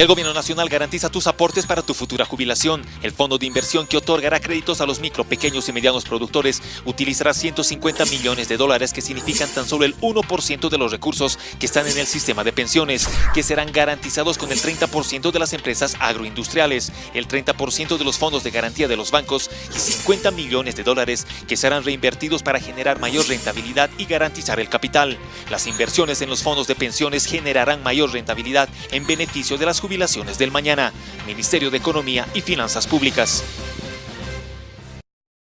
El gobierno nacional garantiza tus aportes para tu futura jubilación. El fondo de inversión que otorgará créditos a los micro, pequeños y medianos productores utilizará 150 millones de dólares que significan tan solo el 1% de los recursos que están en el sistema de pensiones, que serán garantizados con el 30% de las empresas agroindustriales, el 30% de los fondos de garantía de los bancos y 50 millones de dólares que serán reinvertidos para generar mayor rentabilidad y garantizar el capital. Las inversiones en los fondos de pensiones generarán mayor rentabilidad en beneficio de las jubilaciones del mañana. Ministerio de Economía y Finanzas Públicas.